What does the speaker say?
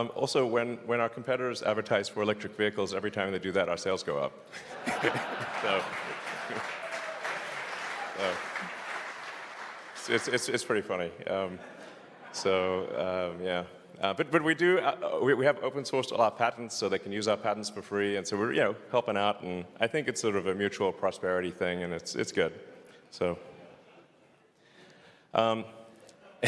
Um, also, when, when our competitors advertise for electric vehicles, every time they do that, our sales go up. so, so, it's, it's, it's pretty funny. Um, so, um, yeah. Uh, but, but we do, uh, uh, we, we have open sourced all our patents so they can use our patents for free. And so we're, you know, helping out. And I think it's sort of a mutual prosperity thing and it's, it's good. So. Um,